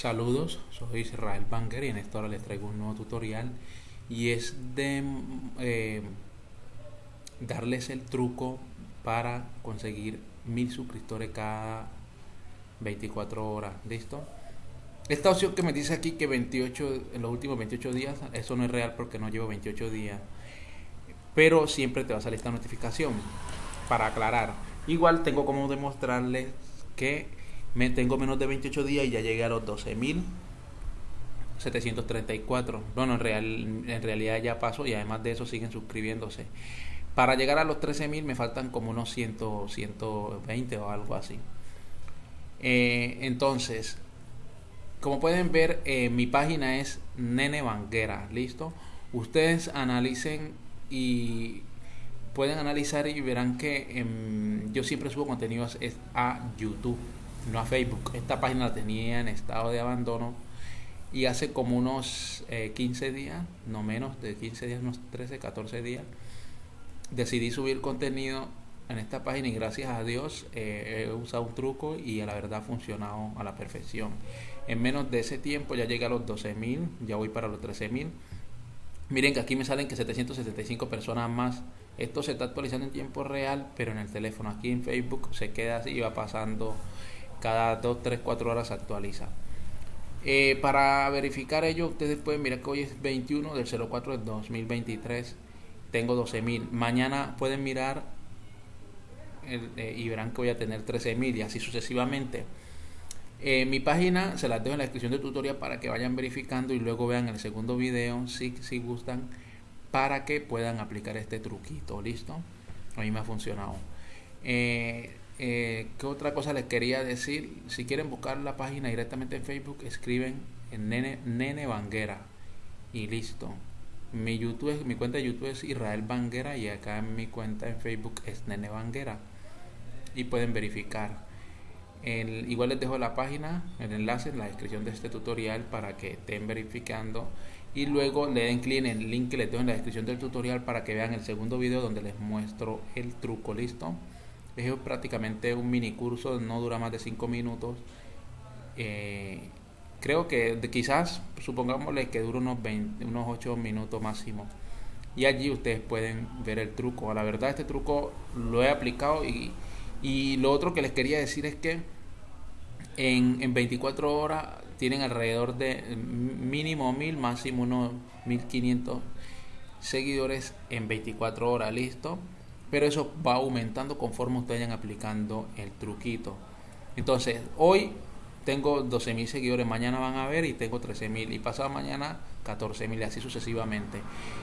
Saludos, soy Israel Banger y en esta hora les traigo un nuevo tutorial y es de eh, darles el truco para conseguir mil suscriptores cada 24 horas, ¿listo? Esta opción que me dice aquí que 28 en los últimos 28 días, eso no es real porque no llevo 28 días, pero siempre te va a salir esta notificación para aclarar. Igual tengo como demostrarles que tengo menos de 28 días y ya llegué a los 12.734. Bueno, en, real, en realidad ya pasó y además de eso siguen suscribiéndose. Para llegar a los 13.000 me faltan como unos 100, 120 o algo así. Eh, entonces, como pueden ver, eh, mi página es Nene Banguera, ¿listo? Ustedes analicen y pueden analizar y verán que em, yo siempre subo contenidos a YouTube no a Facebook. Esta página la tenía en estado de abandono y hace como unos 15 eh, días, no menos de 15 días, unos 13, 14 días, decidí subir contenido en esta página y gracias a Dios eh, he usado un truco y a la verdad ha funcionado a la perfección. En menos de ese tiempo ya llegué a los 12.000, ya voy para los 13.000. Miren que aquí me salen que 775 personas más. Esto se está actualizando en tiempo real, pero en el teléfono, aquí en Facebook se queda así y va pasando cada 2, 3, 4 horas se actualiza. Eh, para verificar ello, ustedes pueden mirar que hoy es 21 del 04 del 2023. Tengo 12.000. Mañana pueden mirar eh, y verán que voy a tener 13.000 y así sucesivamente. Eh, mi página se las dejo en la descripción del tutorial para que vayan verificando y luego vean el segundo video si, si gustan para que puedan aplicar este truquito. ¿Listo? A mí me ha funcionado. Eh, ¿Qué otra cosa les quería decir? Si quieren buscar la página directamente en Facebook, escriben en Nene, Nene Banguera y listo. Mi YouTube, mi cuenta de YouTube es Israel Banguera y acá en mi cuenta en Facebook es Nene Banguera y pueden verificar. Igual les dejo la página, el enlace en la descripción de este tutorial para que estén verificando y luego le den clic en el link que les dejo en la descripción del tutorial para que vean el segundo video donde les muestro el truco, listo es prácticamente un mini curso, no dura más de 5 minutos. Eh, creo que quizás, supongámosle que dura unos, 20, unos 8 minutos máximo. Y allí ustedes pueden ver el truco. La verdad, este truco lo he aplicado y, y lo otro que les quería decir es que en, en 24 horas tienen alrededor de mínimo 1000, máximo unos 1500 seguidores en 24 horas, listo pero eso va aumentando conforme ustedes vayan aplicando el truquito. Entonces, hoy tengo 12.000 seguidores, mañana van a ver y tengo 13.000 y pasado mañana 14.000 y así sucesivamente.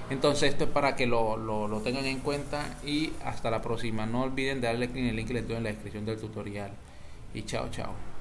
Entonces, esto es para que lo, lo, tengan en cuenta y hasta la próxima. No olviden darle clic en el link que les doy en la descripción del tutorial. Y chao, chao.